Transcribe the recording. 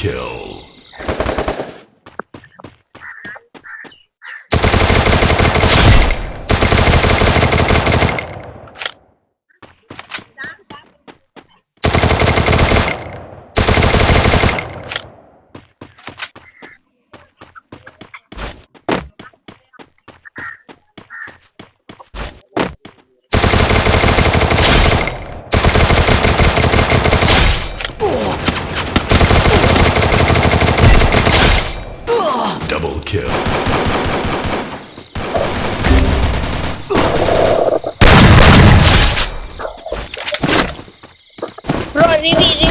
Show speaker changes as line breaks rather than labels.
kill.
revi.